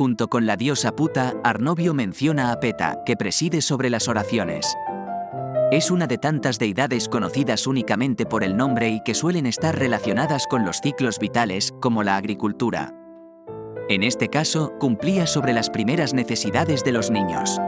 Junto con la diosa Puta, Arnovio menciona a Peta, que preside sobre las oraciones. Es una de tantas deidades conocidas únicamente por el nombre y que suelen estar relacionadas con los ciclos vitales, como la agricultura. En este caso, cumplía sobre las primeras necesidades de los niños.